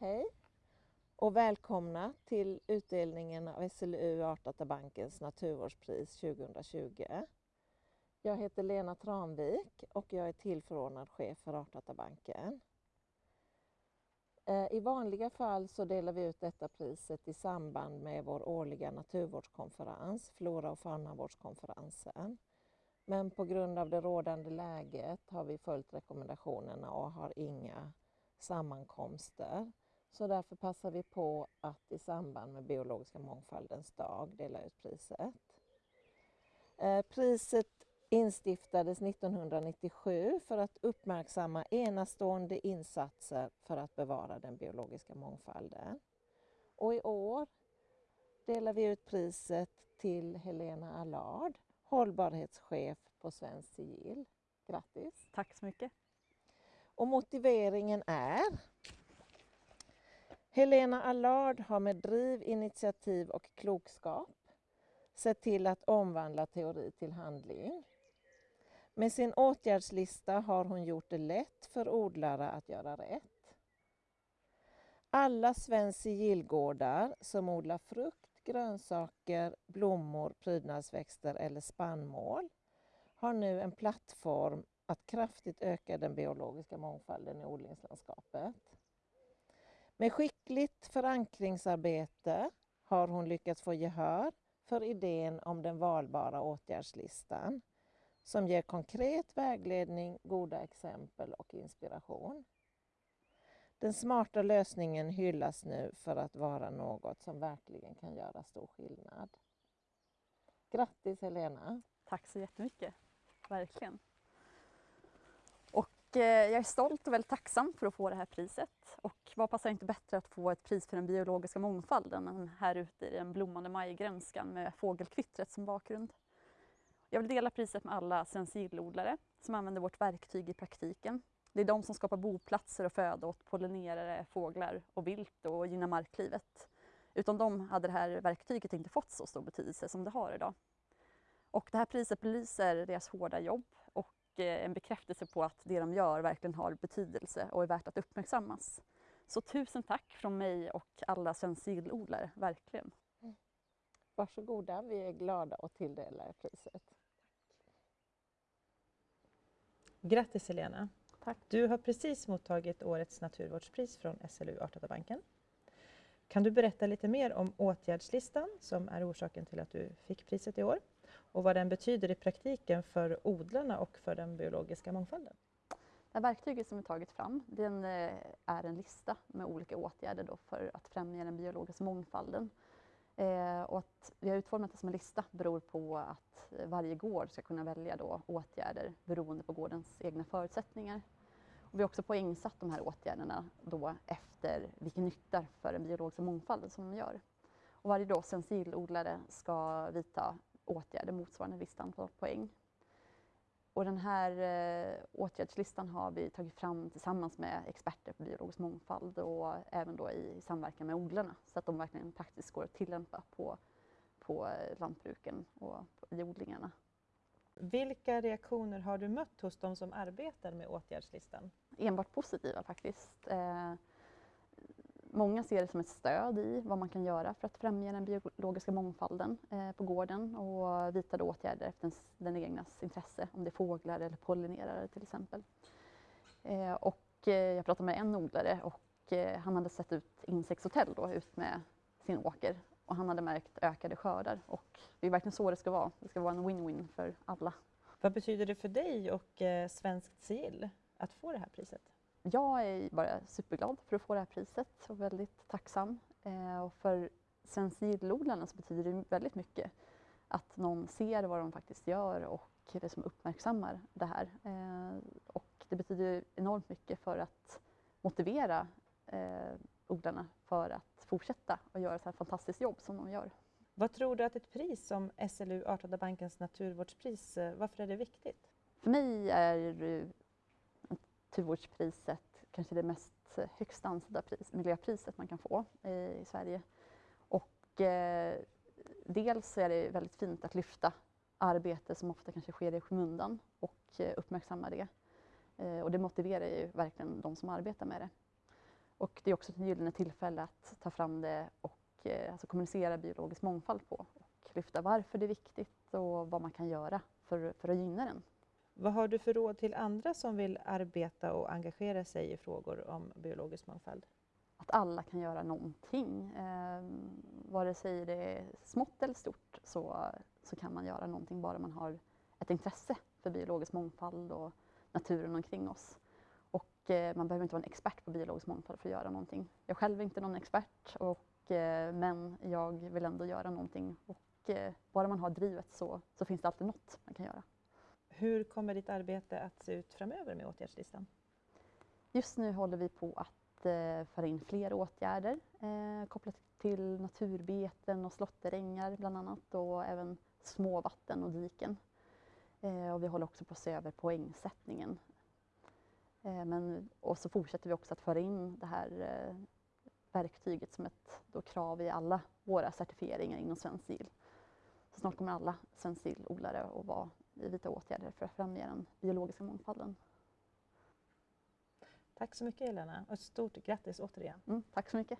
Hej och välkomna till utdelningen av SLU Artdatabankens naturvårdspris 2020. Jag heter Lena Tranvik och jag är tillförordnad chef för Artdatabanken. Eh, I vanliga fall så delar vi ut detta priset i samband med vår årliga naturvårdskonferens, Flora och faunavårdskonferensen. Men på grund av det rådande läget har vi följt rekommendationerna och har inga sammankomster. Så därför passar vi på att i samband med biologiska mångfaldens dag dela ut priset. Eh, priset instiftades 1997 för att uppmärksamma enastående insatser för att bevara den biologiska mångfalden. Och i år delar vi ut priset till Helena Allard, hållbarhetschef på Svenskt Sigill. Grattis! Tack så mycket! Och motiveringen är Helena Allard har med driv, initiativ och klokskap sett till att omvandla teori till handling. Med sin åtgärdslista har hon gjort det lätt för odlare att göra rätt. Alla Svenskt sigillgårdar som odlar frukt, grönsaker, blommor, prydnadsväxter eller spannmål har nu en plattform att kraftigt öka den biologiska mångfalden i odlingslandskapet. Med skickligt förankringsarbete har hon lyckats få gehör för idén om den valbara åtgärdslistan som ger konkret vägledning, goda exempel och inspiration. Den smarta lösningen hyllas nu för att vara något som verkligen kan göra stor skillnad. Grattis Helena! Tack så jättemycket, verkligen. Och eh, jag är stolt och väldigt tacksam för att få det här priset. Och vad passar inte bättre att få ett pris för den biologiska mångfalden än här ute i den blommande majgrönskan med fågelkvittret som bakgrund. Jag vill dela priset med alla sensilodlare som använder vårt verktyg i praktiken. Det är de som skapar boplatser och föda åt pollinerare, fåglar och vilt och gynnar marklivet. Utan dem hade det här verktyget inte fått så stor betydelse som det har idag. Och det här priset belyser deras hårda jobb och en bekräftelse på att det de gör verkligen har betydelse och är värt att uppmärksammas. Så tusen tack från mig och alla sensillodlare, verkligen. Varsågoda, vi är glada att tilldela er priset. Grattis Helena! Tack. Du har precis mottagit årets naturvårdspris från SLU Artdatabanken. Kan du berätta lite mer om åtgärdslistan som är orsaken till att du fick priset i år och vad den betyder i praktiken för odlarna och för den biologiska mångfalden? Det här verktyget som vi tagit fram den eh, är en lista med olika åtgärder då för att främja den biologiska mångfalden. Eh, och att vi har utformat det som en lista beror på att varje gård ska kunna välja då åtgärder beroende på gårdens egna förutsättningar. Och vi har också poängsatt de här åtgärderna då efter vilken nytta för den biologiska mångfalden som de gör. Och varje då sensilodlare ska vidta åtgärder motsvarande ett visst antal poäng. Och den här eh, åtgärdslistan har vi tagit fram tillsammans med experter på biologisk mångfald och även då i samverkan med odlarna så att de verkligen praktiskt går att tillämpa på, på lantbruken och i odlingarna. Vilka reaktioner har du mött hos de som arbetar med åtgärdslistan? Enbart positiva faktiskt. Eh, Många ser det som ett stöd i vad man kan göra för att främja den biologiska mångfalden eh, på gården och vidta åtgärder efter den egnas intresse, om det är fåglar eller pollinerare till exempel. Eh, och eh, jag pratade med en odlare och eh, han hade sett ut insektshotell då, ut med sin åker och han hade märkt ökade skördar och det är verkligen så det ska vara. Det ska vara en win-win för alla. Vad betyder det för dig och eh, Svenskt sigill att få det här priset? Jag är bara superglad för att få det här priset och väldigt tacksam. Eh, och för sensillodlarna så betyder det väldigt mycket att någon ser vad de faktiskt gör och det som uppmärksammar det här. Eh, och det betyder enormt mycket för att motivera eh, odlarna för att fortsätta och göra så här fantastiskt jobb som de gör. Vad tror du att ett pris som SLU Artdatabankens naturvårdspris, varför är det viktigt? För mig är Naturvårdspriset kanske det mest eh, högst ansedda pris, miljöpriset man kan få i, i Sverige. Och eh, dels är det väldigt fint att lyfta arbete som ofta kanske sker i skymundan och eh, uppmärksamma det. Eh, och det motiverar ju verkligen de som arbetar med det. Och det är också ett gyllene tillfälle att ta fram det och eh, alltså kommunicera biologisk mångfald på och lyfta varför det är viktigt och vad man kan göra för, för att gynna den. Vad har du för råd till andra som vill arbeta och engagera sig i frågor om biologisk mångfald? Att alla kan göra någonting. Eh, vare sig det är smått eller stort så, så kan man göra någonting bara man har ett intresse för biologisk mångfald och naturen omkring oss. Och eh, man behöver inte vara en expert på biologisk mångfald för att göra någonting. Jag själv är inte någon expert och, eh, men jag vill ändå göra någonting och eh, bara man har drivet så, så finns det alltid något man kan göra. Hur kommer ditt arbete att se ut framöver med åtgärdslistan? Just nu håller vi på att eh, föra in fler åtgärder eh, kopplat till naturbeten och slåtterängar bland annat och även småvatten och diken. Eh, och vi håller också på att se över poängsättningen. Eh, men, och så fortsätter vi också att föra in det här eh, verktyget som ett då, krav i alla våra certifieringar inom Svensk sill. Så snart kommer alla Svensk sillodlare att vara i vita åtgärder för att främja den biologiska mångfalden. Tack så mycket Helena och ett stort grattis återigen. Mm, tack så mycket.